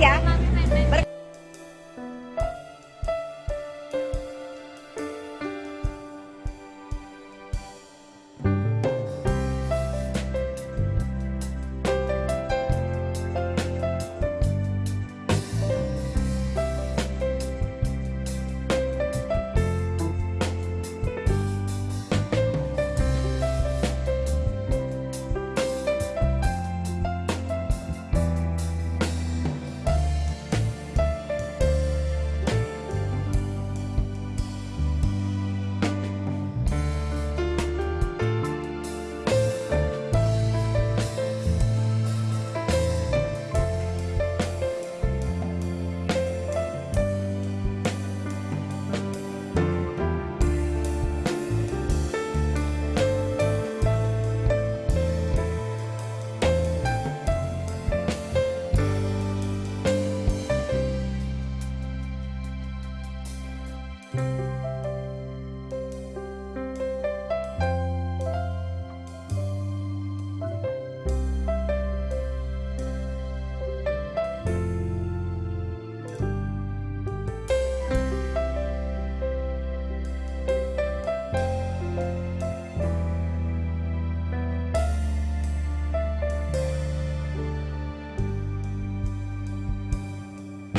牙吗